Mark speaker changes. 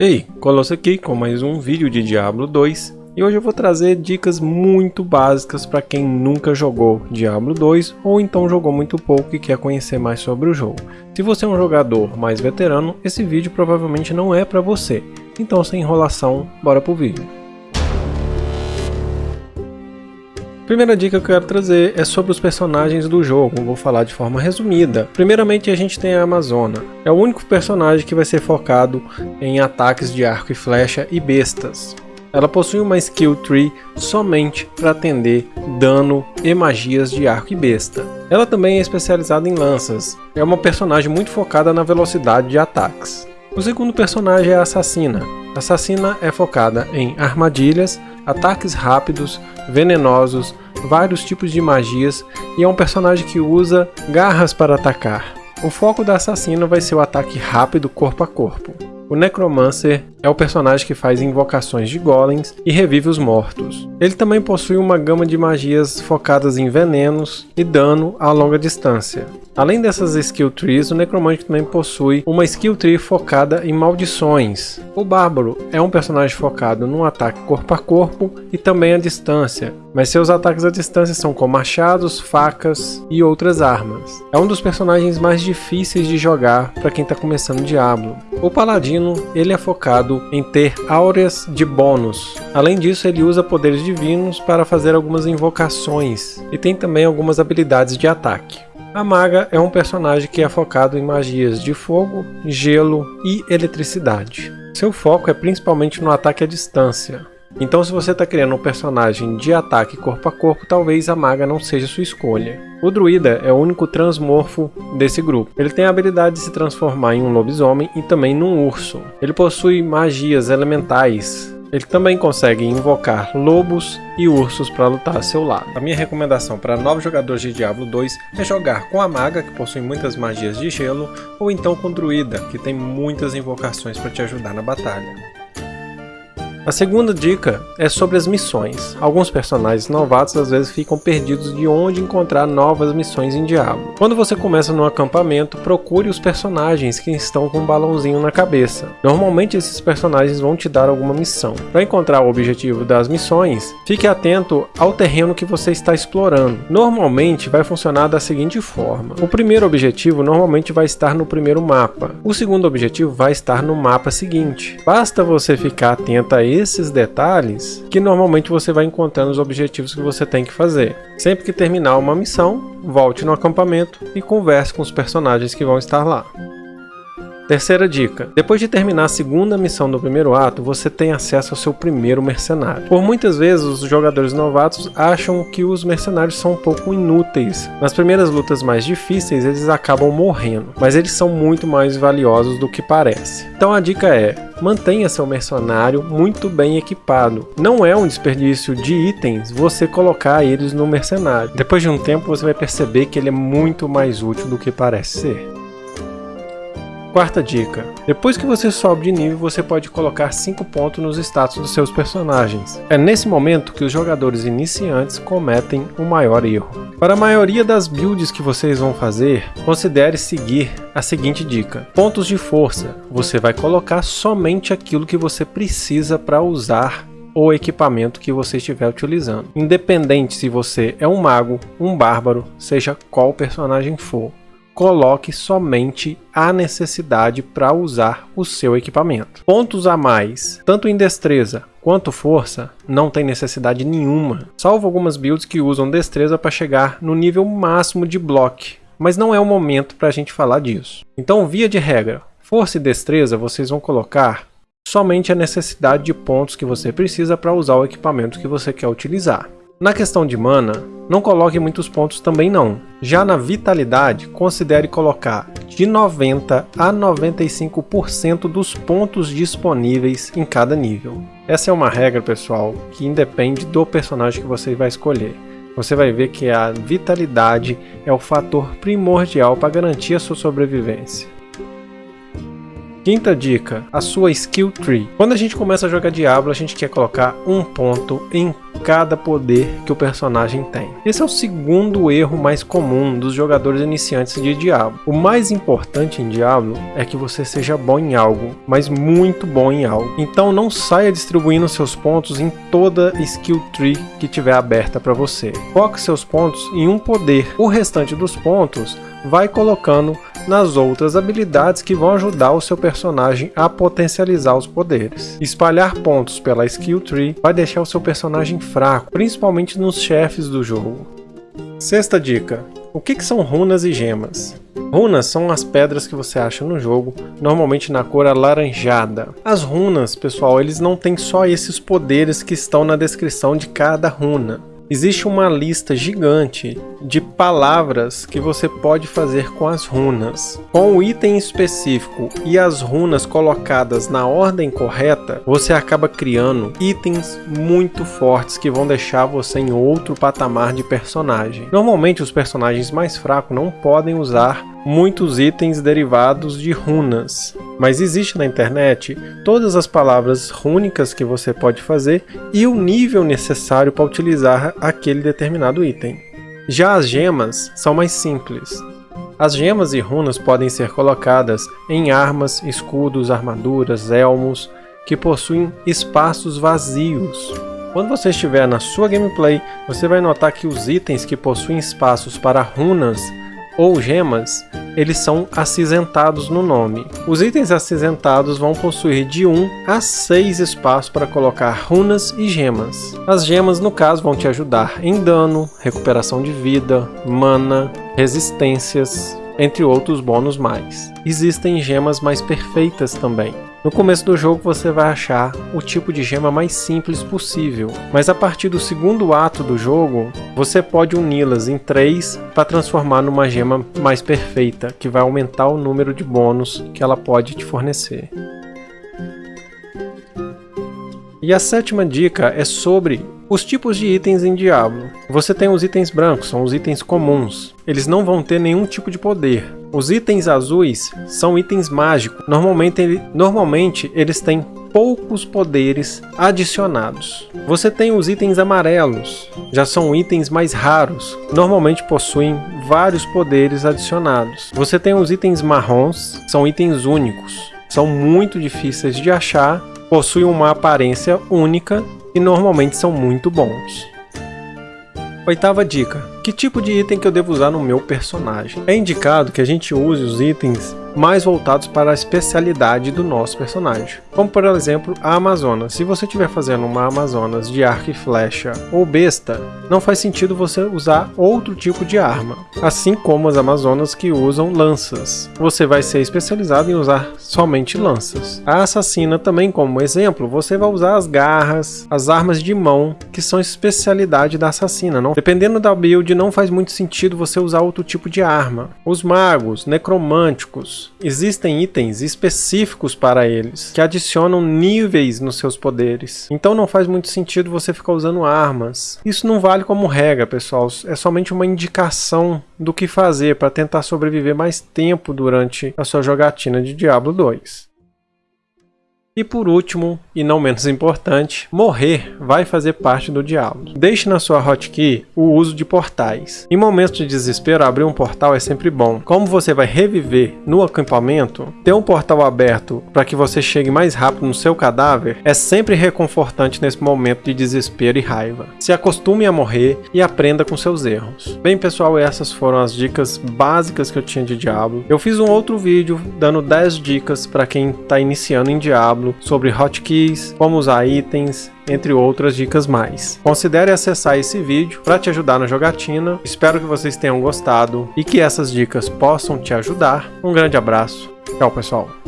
Speaker 1: Ei, Colosso aqui com mais um vídeo de Diablo 2 e hoje eu vou trazer dicas muito básicas para quem nunca jogou Diablo 2 ou então jogou muito pouco e quer conhecer mais sobre o jogo. Se você é um jogador mais veterano, esse vídeo provavelmente não é para você, então sem enrolação, bora pro vídeo. Primeira dica que eu quero trazer é sobre os personagens do jogo, vou falar de forma resumida. Primeiramente a gente tem a Amazona, é o único personagem que vai ser focado em ataques de arco e flecha e bestas. Ela possui uma skill tree somente para atender dano e magias de arco e besta. Ela também é especializada em lanças, é uma personagem muito focada na velocidade de ataques. O segundo personagem é a Assassina. A Assassina é focada em armadilhas, ataques rápidos, venenosos, vários tipos de magias e é um personagem que usa garras para atacar. O foco da Assassina vai ser o ataque rápido corpo a corpo. O Necromancer é o personagem que faz invocações de golems e revive os mortos. Ele também possui uma gama de magias focadas em venenos e dano a longa distância. Além dessas skill trees, o Necromante também possui uma skill tree focada em maldições. O Bárbaro é um personagem focado no ataque corpo a corpo e também à distância, mas seus ataques à distância são com machados, facas e outras armas. É um dos personagens mais difíceis de jogar para quem está começando Diablo. O Paladino ele é focado em ter áureas de bônus. Além disso, ele usa poderes divinos para fazer algumas invocações e tem também algumas habilidades de ataque. A maga é um personagem que é focado em magias de fogo, gelo e eletricidade. Seu foco é principalmente no ataque à distância. Então se você está criando um personagem de ataque corpo a corpo, talvez a maga não seja sua escolha. O druida é o único transmorfo desse grupo. Ele tem a habilidade de se transformar em um lobisomem e também num urso. Ele possui magias elementais, ele também consegue invocar lobos e ursos para lutar a seu lado. A minha recomendação para novos jogadores de Diablo 2 é jogar com a maga, que possui muitas magias de gelo, ou então com druida, que tem muitas invocações para te ajudar na batalha. A segunda dica é sobre as missões. Alguns personagens novatos às vezes ficam perdidos de onde encontrar novas missões em Diablo. Quando você começa no acampamento, procure os personagens que estão com um balãozinho na cabeça. Normalmente esses personagens vão te dar alguma missão. Para encontrar o objetivo das missões, fique atento ao terreno que você está explorando. Normalmente vai funcionar da seguinte forma. O primeiro objetivo normalmente vai estar no primeiro mapa. O segundo objetivo vai estar no mapa seguinte. Basta você ficar atento a esses detalhes que normalmente você vai encontrando os objetivos que você tem que fazer. Sempre que terminar uma missão, volte no acampamento e converse com os personagens que vão estar lá. Terceira dica: depois de terminar a segunda missão do primeiro ato, você tem acesso ao seu primeiro mercenário. Por muitas vezes, os jogadores novatos acham que os mercenários são um pouco inúteis. Nas primeiras lutas mais difíceis, eles acabam morrendo, mas eles são muito mais valiosos do que parece. Então a dica é: mantenha seu mercenário muito bem equipado. Não é um desperdício de itens você colocar eles no mercenário. Depois de um tempo, você vai perceber que ele é muito mais útil do que parece ser. Quarta dica: depois que você sobe de nível, você pode colocar 5 pontos nos status dos seus personagens. É nesse momento que os jogadores iniciantes cometem o maior erro. Para a maioria das builds que vocês vão fazer, considere seguir a seguinte dica: pontos de força. Você vai colocar somente aquilo que você precisa para usar o equipamento que você estiver utilizando. Independente se você é um mago, um bárbaro, seja qual personagem for coloque somente a necessidade para usar o seu equipamento. Pontos a mais, tanto em destreza quanto força, não tem necessidade nenhuma, salvo algumas builds que usam destreza para chegar no nível máximo de bloco, mas não é o momento para a gente falar disso. Então, via de regra, força e destreza vocês vão colocar somente a necessidade de pontos que você precisa para usar o equipamento que você quer utilizar. Na questão de mana, não coloque muitos pontos também não. Já na vitalidade, considere colocar de 90 a 95% dos pontos disponíveis em cada nível. Essa é uma regra, pessoal, que independe do personagem que você vai escolher. Você vai ver que a vitalidade é o fator primordial para garantir a sua sobrevivência. Quinta dica, a sua skill tree. Quando a gente começa a jogar Diablo, a gente quer colocar um ponto em cada poder que o personagem tem. Esse é o segundo erro mais comum dos jogadores iniciantes de Diablo. O mais importante em Diablo é que você seja bom em algo, mas muito bom em algo. Então não saia distribuindo seus pontos em toda skill tree que tiver aberta para você. Foque seus pontos em um poder. O restante dos pontos vai colocando nas outras habilidades que vão ajudar o seu personagem a potencializar os poderes. Espalhar pontos pela skill tree vai deixar o seu personagem fraco, principalmente nos chefes do jogo. Sexta dica. O que, que são runas e gemas? Runas são as pedras que você acha no jogo, normalmente na cor alaranjada. As runas, pessoal, eles não têm só esses poderes que estão na descrição de cada runa. Existe uma lista gigante de palavras que você pode fazer com as runas. Com o item específico e as runas colocadas na ordem correta, você acaba criando itens muito fortes que vão deixar você em outro patamar de personagem. Normalmente os personagens mais fracos não podem usar muitos itens derivados de runas, mas existe na internet todas as palavras rúnicas que você pode fazer e o nível necessário para utilizar aquele determinado item. Já as gemas são mais simples. As gemas e runas podem ser colocadas em armas, escudos, armaduras, elmos, que possuem espaços vazios. Quando você estiver na sua gameplay, você vai notar que os itens que possuem espaços para runas ou gemas, eles são acinzentados no nome. Os itens acinzentados vão possuir de 1 a 6 espaços para colocar runas e gemas. As gemas, no caso, vão te ajudar em dano, recuperação de vida, mana, resistências, entre outros bônus mais. Existem gemas mais perfeitas também. No começo do jogo você vai achar o tipo de gema mais simples possível, mas a partir do segundo ato do jogo, você pode uni-las em três para transformar numa gema mais perfeita, que vai aumentar o número de bônus que ela pode te fornecer. E a sétima dica é sobre os tipos de itens em Diablo. Você tem os itens brancos, são os itens comuns. Eles não vão ter nenhum tipo de poder. Os itens azuis são itens mágicos. Normalmente, normalmente eles têm poucos poderes adicionados. Você tem os itens amarelos, já são itens mais raros, normalmente possuem vários poderes adicionados. Você tem os itens marrons, são itens únicos, são muito difíceis de achar possuem uma aparência única e normalmente são muito bons. Oitava dica. Que tipo de item que eu devo usar no meu personagem? É indicado que a gente use os itens mais voltados para a especialidade do nosso personagem. Como por exemplo a Amazonas. Se você estiver fazendo uma Amazonas de arco e flecha ou besta, não faz sentido você usar outro tipo de arma. Assim como as Amazonas que usam lanças. Você vai ser especializado em usar somente lanças. A Assassina também como exemplo, você vai usar as garras, as armas de mão, que são especialidade da Assassina. Não? Dependendo da build, não faz muito sentido você usar outro tipo de arma. Os magos, necromânticos, existem itens específicos para eles, que adicionam níveis nos seus poderes. Então não faz muito sentido você ficar usando armas. Isso não vale como regra, pessoal, é somente uma indicação do que fazer para tentar sobreviver mais tempo durante a sua jogatina de Diablo 2. E por último, e não menos importante, morrer vai fazer parte do diálogo. Deixe na sua hotkey o uso de portais. Em momentos de desespero, abrir um portal é sempre bom. Como você vai reviver no acampamento, ter um portal aberto para que você chegue mais rápido no seu cadáver é sempre reconfortante nesse momento de desespero e raiva. Se acostume a morrer e aprenda com seus erros. Bem pessoal, essas foram as dicas básicas que eu tinha de Diablo. Eu fiz um outro vídeo dando 10 dicas para quem está iniciando em Diablo Diablo, sobre hotkeys, como usar itens, entre outras dicas mais. Considere acessar esse vídeo para te ajudar na jogatina. Espero que vocês tenham gostado e que essas dicas possam te ajudar. Um grande abraço. Tchau, pessoal.